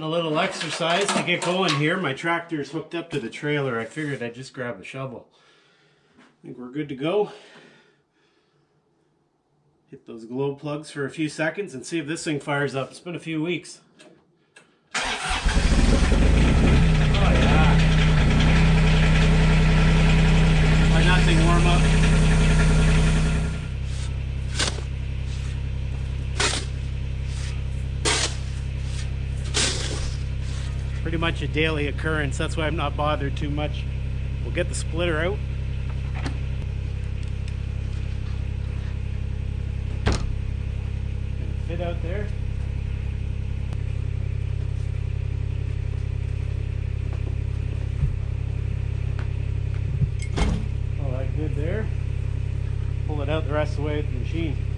getting a little exercise to get going here. My tractor's hooked up to the trailer. I figured I'd just grab a shovel. I think we're good to go. Hit those glow plugs for a few seconds and see if this thing fires up. It's been a few weeks. Oh yeah. Let that thing warm up. Pretty much a daily occurrence. That's why I'm not bothered too much. We'll get the splitter out. fit out there. All that good there. Pull it out the rest of the way with the machine.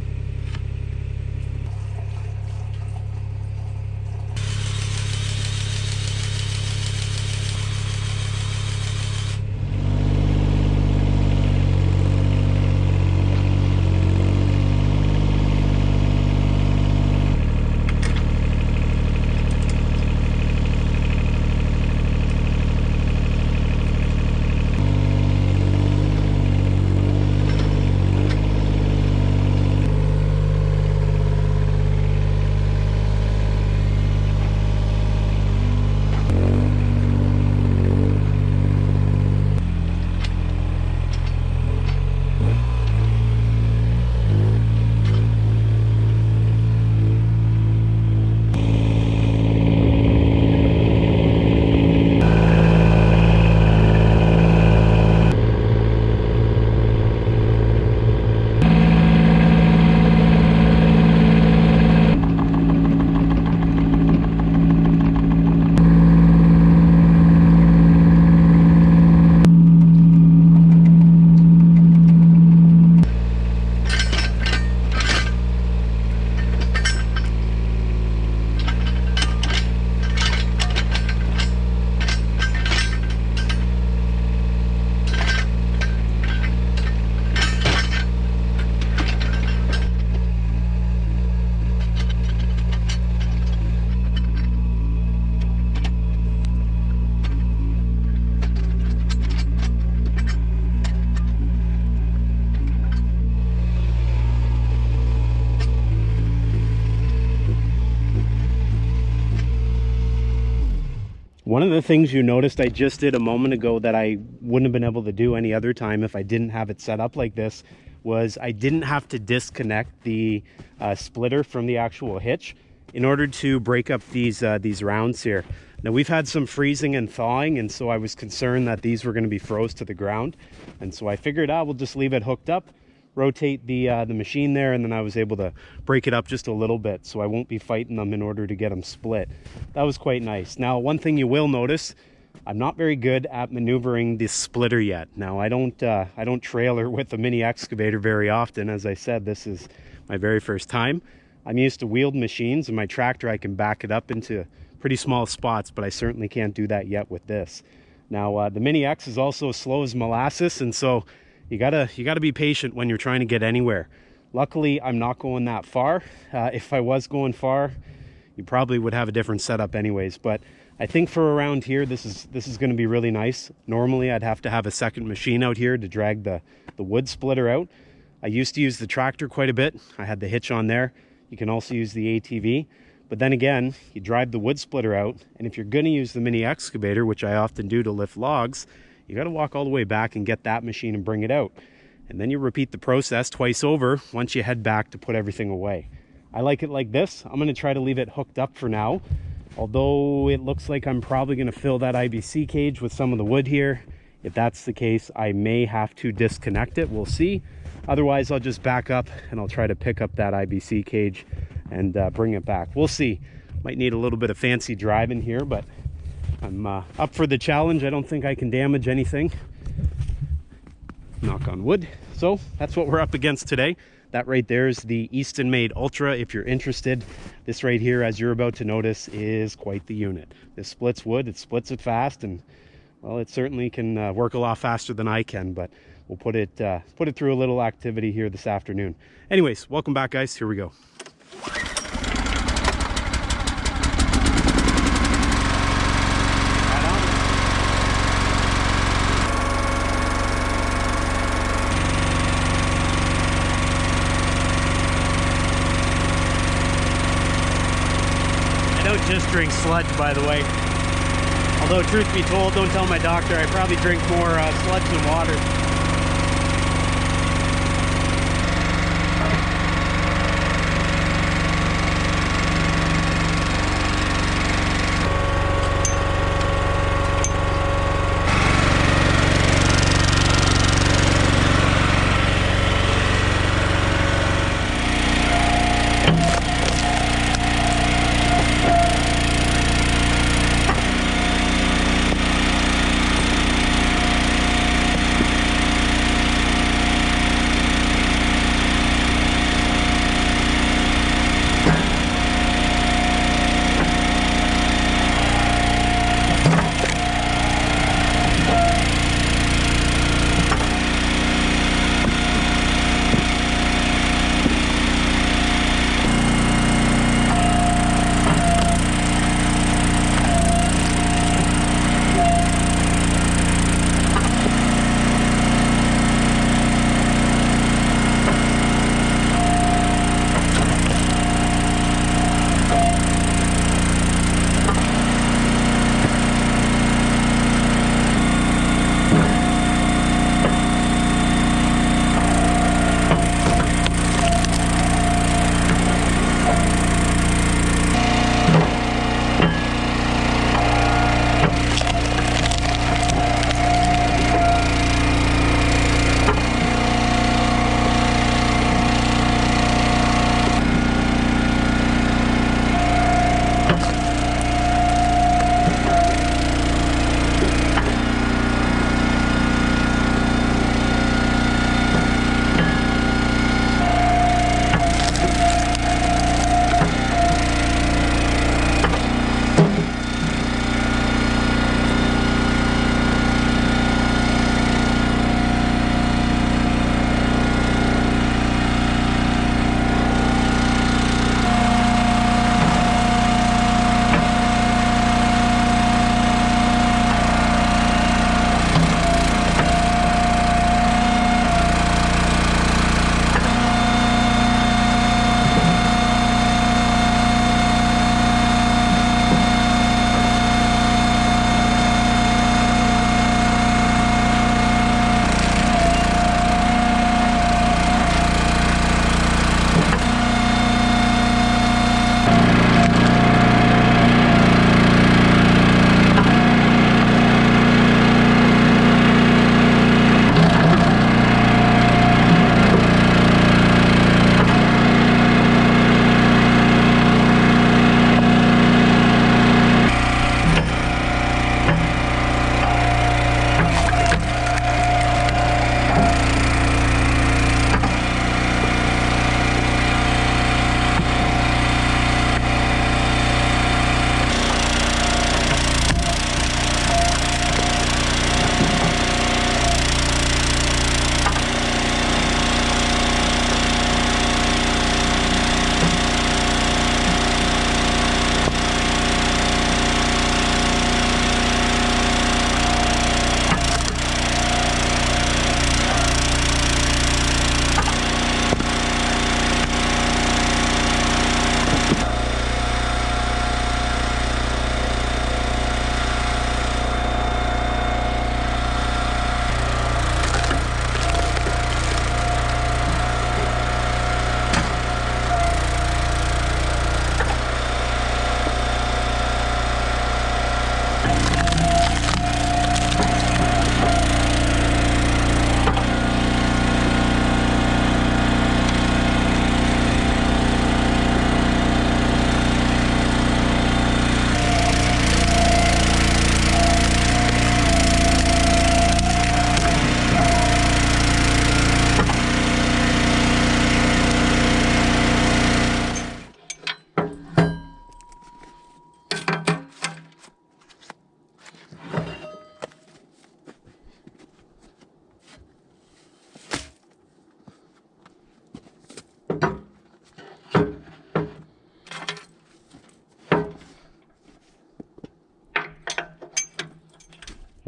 One of the things you noticed I just did a moment ago that I wouldn't have been able to do any other time if I didn't have it set up like this was I didn't have to disconnect the uh, splitter from the actual hitch in order to break up these uh, these rounds here. Now we've had some freezing and thawing and so I was concerned that these were going to be froze to the ground and so I figured out ah, we'll just leave it hooked up rotate the uh, the machine there and then I was able to break it up just a little bit so I won't be fighting them in order to get them split. That was quite nice. Now one thing you will notice I'm not very good at maneuvering the splitter yet. Now I don't uh, I don't trailer with the mini excavator very often. As I said, this is my very first time. I'm used to wheeled machines and my tractor I can back it up into pretty small spots, but I certainly can't do that yet with this. Now uh, the Mini X is also slow as molasses and so you gotta you gotta be patient when you're trying to get anywhere. Luckily i'm not going that far. Uh, if i was going far you probably would have a different setup anyways but i think for around here this is this is going to be really nice. Normally i'd have to have a second machine out here to drag the the wood splitter out. I used to use the tractor quite a bit. I had the hitch on there. You can also use the atv but then again you drive the wood splitter out and if you're going to use the mini excavator which i often do to lift logs you got to walk all the way back and get that machine and bring it out. And then you repeat the process twice over once you head back to put everything away. I like it like this. I'm going to try to leave it hooked up for now. Although it looks like I'm probably going to fill that IBC cage with some of the wood here. If that's the case, I may have to disconnect it. We'll see. Otherwise, I'll just back up and I'll try to pick up that IBC cage and uh, bring it back. We'll see. Might need a little bit of fancy driving here, but I'm uh, up for the challenge. I don't think I can damage anything. Knock on wood. So that's what we're up against today. That right there is the Easton Made Ultra. If you're interested, this right here, as you're about to notice, is quite the unit. This splits wood, it splits it fast, and well, it certainly can uh, work a lot faster than I can, but we'll put it, uh, put it through a little activity here this afternoon. Anyways, welcome back guys, here we go. don't just drink sludge, by the way. Although, truth be told, don't tell my doctor, I probably drink more uh, sludge than water.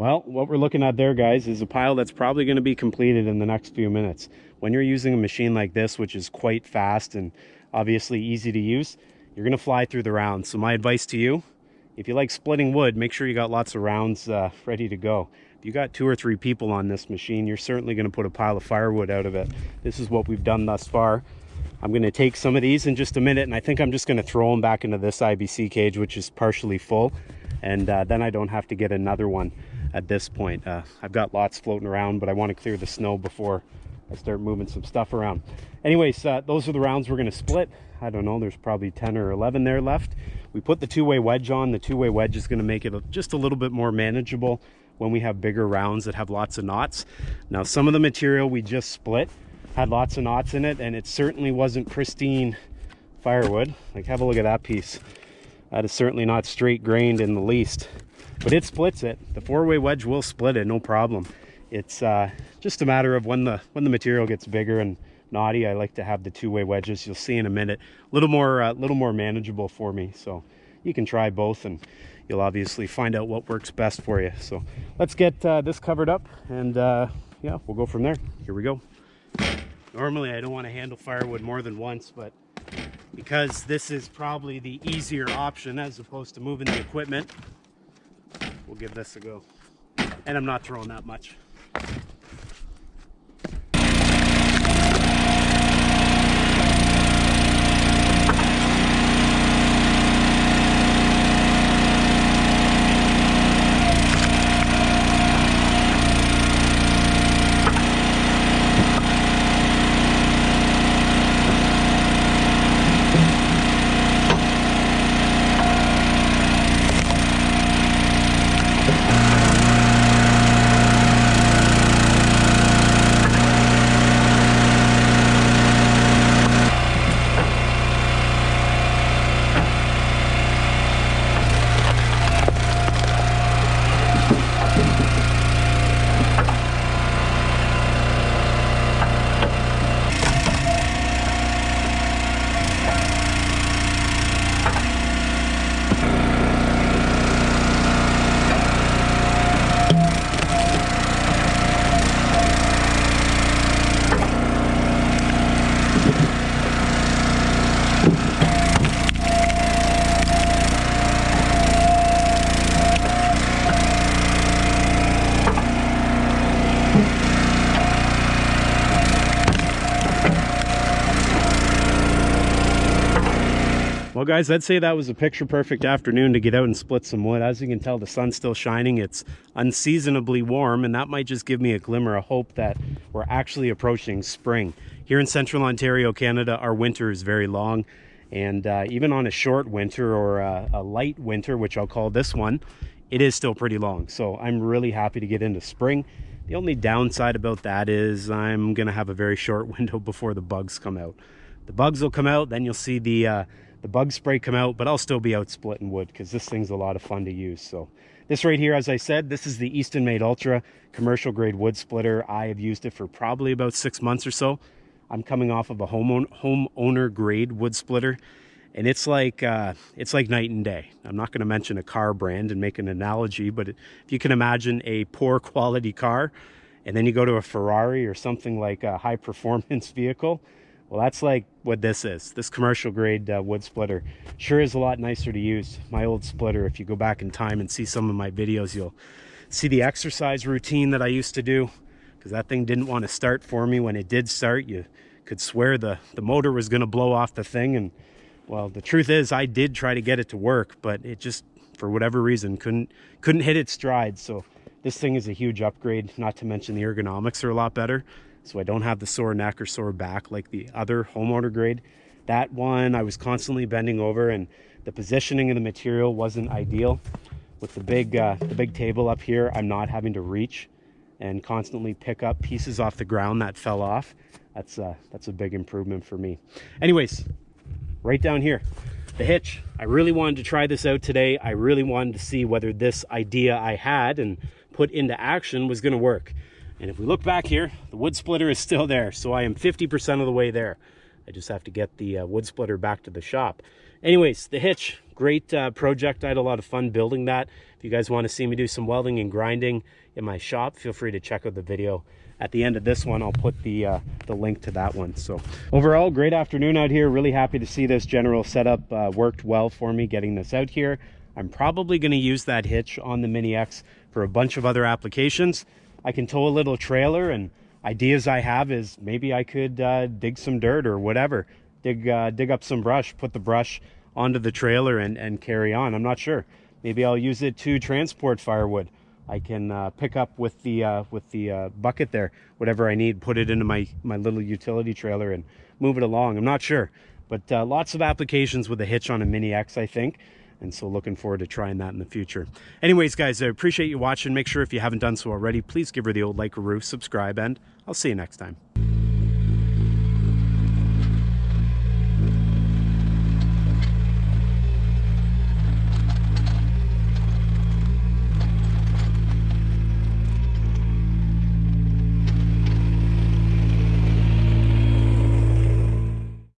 Well, what we're looking at there, guys, is a pile that's probably going to be completed in the next few minutes. When you're using a machine like this, which is quite fast and obviously easy to use, you're going to fly through the rounds. So my advice to you, if you like splitting wood, make sure you got lots of rounds uh, ready to go. If you got two or three people on this machine, you're certainly going to put a pile of firewood out of it. This is what we've done thus far. I'm going to take some of these in just a minute, and I think I'm just going to throw them back into this IBC cage, which is partially full, and uh, then I don't have to get another one at this point. Uh, I've got lots floating around, but I want to clear the snow before I start moving some stuff around. Anyways, uh, those are the rounds we're going to split. I don't know, there's probably 10 or 11 there left. We put the two-way wedge on. The two-way wedge is going to make it just a little bit more manageable when we have bigger rounds that have lots of knots. Now, some of the material we just split had lots of knots in it, and it certainly wasn't pristine firewood. Like, have a look at that piece. That is certainly not straight grained in the least, but it splits it. The four-way wedge will split it, no problem. It's uh, just a matter of when the when the material gets bigger and knotty, I like to have the two-way wedges. You'll see in a minute, a little more, a uh, little more manageable for me. So you can try both and you'll obviously find out what works best for you. So let's get uh, this covered up and uh, yeah, we'll go from there. Here we go. Normally I don't want to handle firewood more than once, but because this is probably the easier option as opposed to moving the equipment, we'll give this a go. And I'm not throwing that much. Guys, I'd say that was a picture perfect afternoon to get out and split some wood. As you can tell, the sun's still shining. It's unseasonably warm, and that might just give me a glimmer of hope that we're actually approaching spring. Here in central Ontario, Canada, our winter is very long. And uh, even on a short winter or a, a light winter, which I'll call this one, it is still pretty long. So I'm really happy to get into spring. The only downside about that is I'm going to have a very short window before the bugs come out. The bugs will come out, then you'll see the uh, the bug spray come out, but I'll still be out splitting wood because this thing's a lot of fun to use. So this right here, as I said, this is the Easton Made Ultra commercial grade wood splitter. I have used it for probably about six months or so. I'm coming off of a home homeowner grade wood splitter and it's like uh, it's like night and day. I'm not going to mention a car brand and make an analogy, but if you can imagine a poor quality car and then you go to a Ferrari or something like a high performance vehicle, well, that's like what this is. This commercial grade uh, wood splitter sure is a lot nicer to use. My old splitter, if you go back in time and see some of my videos, you'll see the exercise routine that I used to do because that thing didn't want to start for me. When it did start, you could swear the, the motor was going to blow off the thing. And well, the truth is I did try to get it to work, but it just, for whatever reason, couldn't, couldn't hit its stride. So this thing is a huge upgrade, not to mention the ergonomics are a lot better so I don't have the sore neck or sore back like the other homeowner grade. That one I was constantly bending over and the positioning of the material wasn't ideal. With the big, uh, the big table up here, I'm not having to reach and constantly pick up pieces off the ground that fell off. That's, uh, that's a big improvement for me. Anyways, right down here, the hitch. I really wanted to try this out today. I really wanted to see whether this idea I had and put into action was gonna work. And if we look back here, the wood splitter is still there. So I am 50% of the way there. I just have to get the uh, wood splitter back to the shop. Anyways, the hitch, great uh, project. I had a lot of fun building that. If you guys want to see me do some welding and grinding in my shop, feel free to check out the video. At the end of this one, I'll put the, uh, the link to that one. So overall, great afternoon out here. Really happy to see this general setup uh, worked well for me getting this out here. I'm probably going to use that hitch on the Mini X for a bunch of other applications. I can tow a little trailer and ideas I have is maybe I could uh, dig some dirt or whatever. Dig, uh, dig up some brush, put the brush onto the trailer and, and carry on. I'm not sure. Maybe I'll use it to transport firewood. I can uh, pick up with the uh, with the uh, bucket there, whatever I need, put it into my, my little utility trailer and move it along. I'm not sure, but uh, lots of applications with a hitch on a Mini X, I think. And so looking forward to trying that in the future. Anyways, guys, I appreciate you watching. Make sure if you haven't done so already, please give her the old like or roof, subscribe, and I'll see you next time.